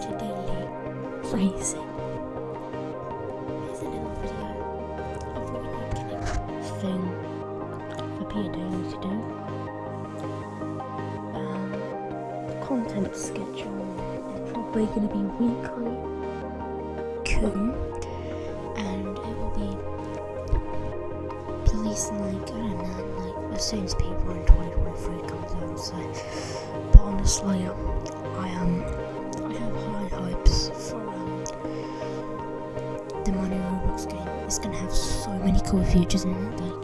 future daily. Daily to do. Um, content schedule is probably going to be weekly. Cool. And it will be releasing like, I don't know, like as soon as people in 2023 comes out. So, but honestly, the Money Roblox game. It's gonna have so many cool features in it.